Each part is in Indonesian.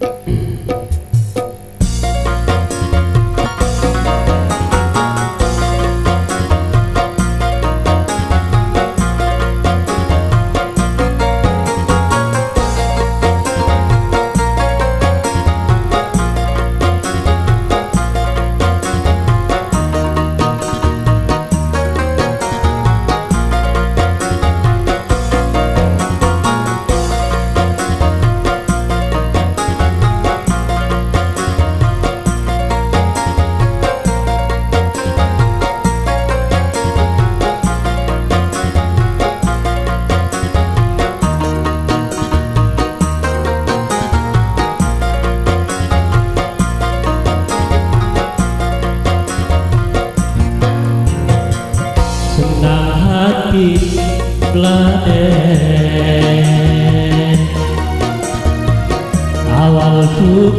Mm-hmm.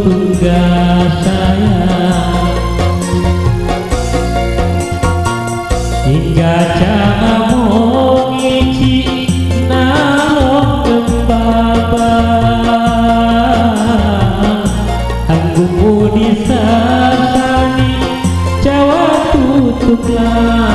tugas saya Hingga cara mengici namun kembaba. Anggumu disasani jawab tutuplah.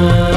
love.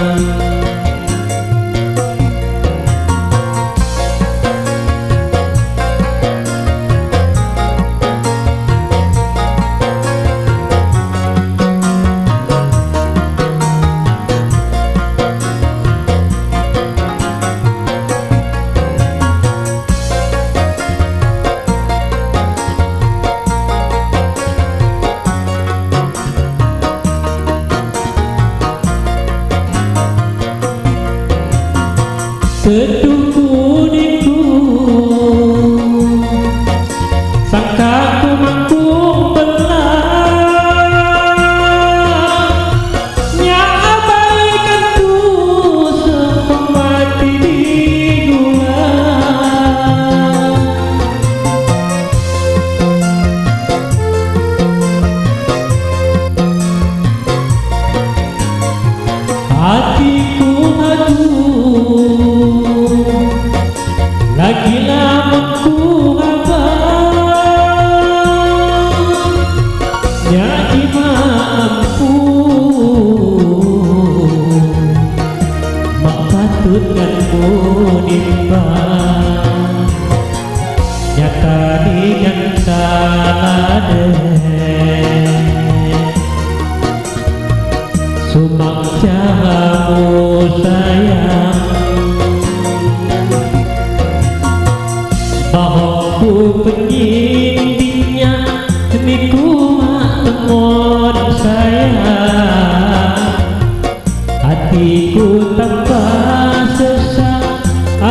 bimbang Nyata digantana deh Sumang jahamu sayang. Bahokku penyindinya Niku mak temon sayang. Hatiku tambah sesat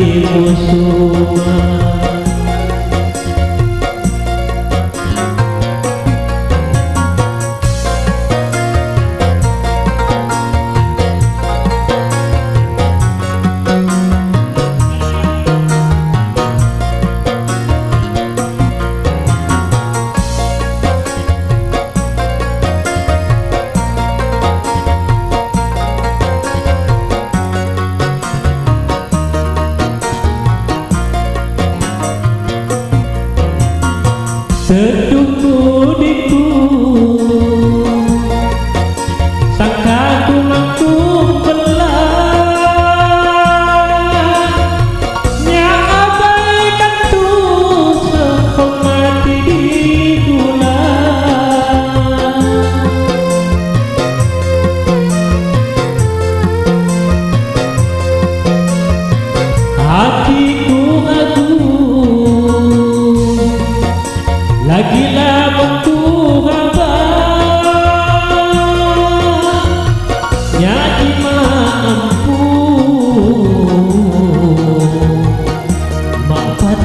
muçulmano Santo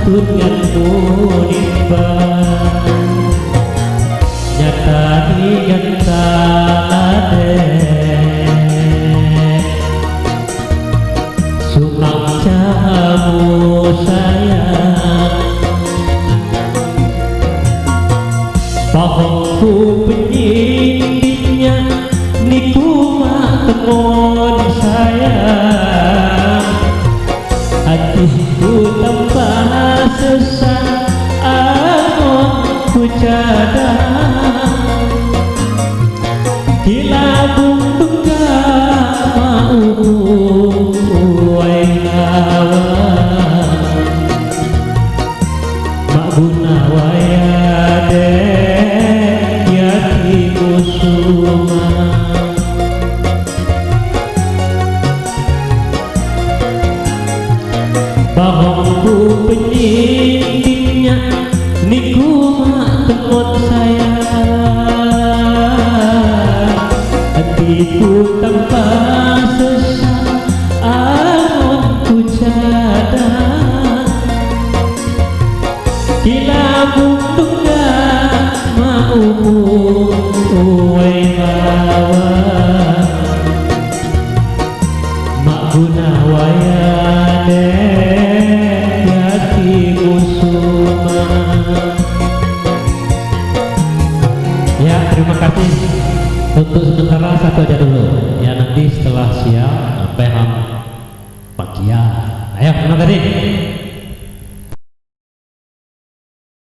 tuốt ngăn phố đêm vàng nhà ta đi ngăn ta lá thề xuống lòng cha mùa xa Puna waya de ta cũng đúng ra mà ô u